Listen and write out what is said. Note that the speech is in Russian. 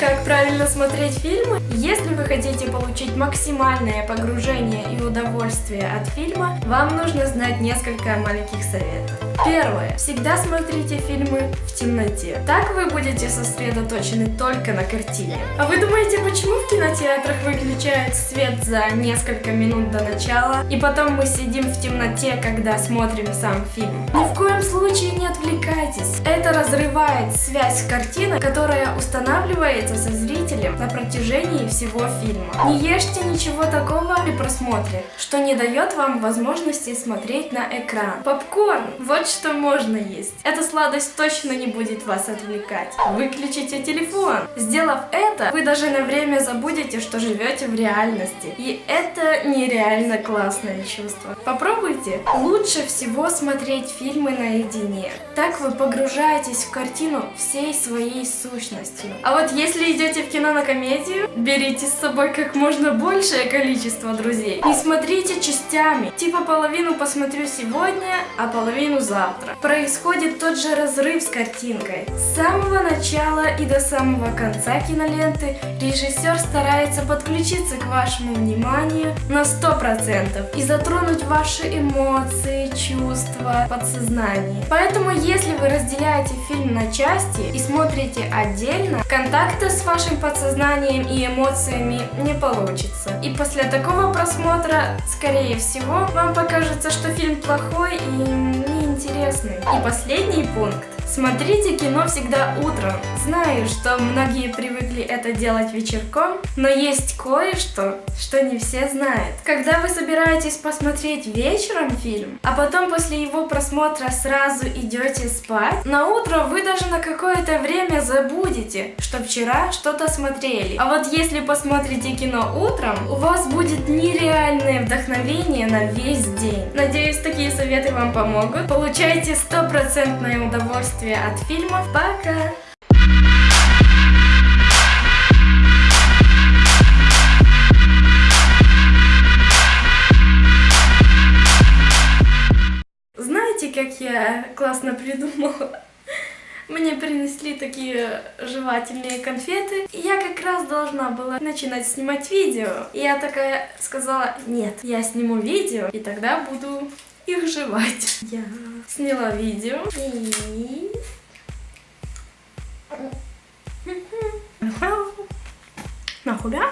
Как правильно смотреть фильмы? Если вы хотите получить максимальное погружение и удовольствие от фильма, вам нужно знать несколько маленьких советов. Первое. Всегда смотрите фильмы в темноте. Так вы будете сосредоточены только на картине. А вы думаете, почему в кинотеатрах выключают свет за несколько минут до начала, и потом мы сидим в темноте, когда смотрим сам фильм? Ни в коем случае не отвлекайтесь. Разрывает связь с картиной, которая устанавливается со зрителем на протяжении всего фильма. Не ешьте ничего такого при просмотре, что не дает вам возможности смотреть на экран. Попкорн! Вот что можно есть. Эта сладость точно не будет вас отвлекать. Выключите телефон. Сделав это, вы даже на время забудете, что живете в реальности. И это нереально классное чувство. Попробуйте. Лучше всего смотреть фильмы наедине. Так вы погружаетесь в картину всей своей сущностью. А вот если идете в кино на комедию, берите с собой как можно большее количество друзей. Не смотрите частями. Типа половину посмотрю сегодня, а половину завтра. Происходит тот же разрыв с картинкой. С самого начала и до самого конца киноленты режиссер старается подключиться к вашему вниманию на 100% и затронуть ваши эмоции, чувства, подсознание. Поэтому если вы разделяете фильм на части и смотрите отдельно, контакта с вашим подсознанием и эмоциями не получится. И после такого просмотра, скорее всего, вам покажется, что фильм плохой и неинтересный интересный. И последний пункт. Смотрите кино всегда утром. Знаю, что многие привыкли это делать вечерком, но есть кое-что, что не все знают. Когда вы собираетесь посмотреть вечером фильм, а потом после его просмотра сразу идете спать, на утро вы даже на какое-то время забудете, что вчера что-то смотрели. А вот если посмотрите кино утром, у вас будет нереальное вдохновение на весь день. Надеюсь, такие советы вам помогут. Получайте стопроцентное удовольствие удовольствие от фильмов. Пока! Знаете, как я классно придумала? Мне принесли такие жевательные конфеты, и я как раз должна была начинать снимать видео. И я такая сказала, нет, я сниму видео, и тогда буду их жевать. Я сняла видео и... Нахуя?